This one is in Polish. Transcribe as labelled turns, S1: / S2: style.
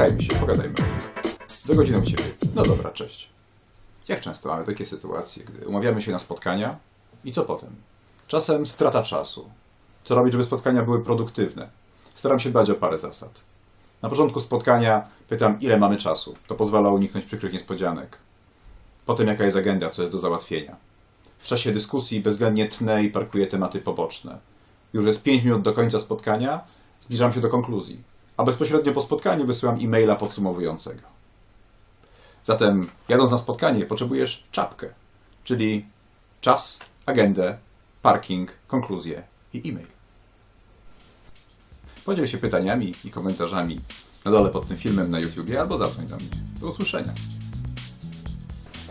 S1: Spotkajmy się, pogadajmy. Za godzinę u Ciebie. No dobra, cześć. Jak często mamy takie sytuacje, gdy umawiamy się na spotkania i co potem? Czasem strata czasu. Co robić, żeby spotkania były produktywne? Staram się dbać o parę zasad. Na początku spotkania pytam, ile mamy czasu. To pozwala uniknąć przykrych niespodzianek. Potem, jaka jest agenda, co jest do załatwienia. W czasie dyskusji bezwzględnie tnę i parkuję tematy poboczne. Już jest 5 minut do końca spotkania, zbliżam się do konkluzji, a bezpośrednio po spotkaniu wysyłam e-maila podsumowującego. Zatem, jadąc na spotkanie, potrzebujesz czapkę, czyli czas, agendę, parking, konkluzję i e-mail. Podziel się pytaniami i komentarzami na dole pod tym filmem na YouTubie albo zadzwoń do mnie. Do usłyszenia.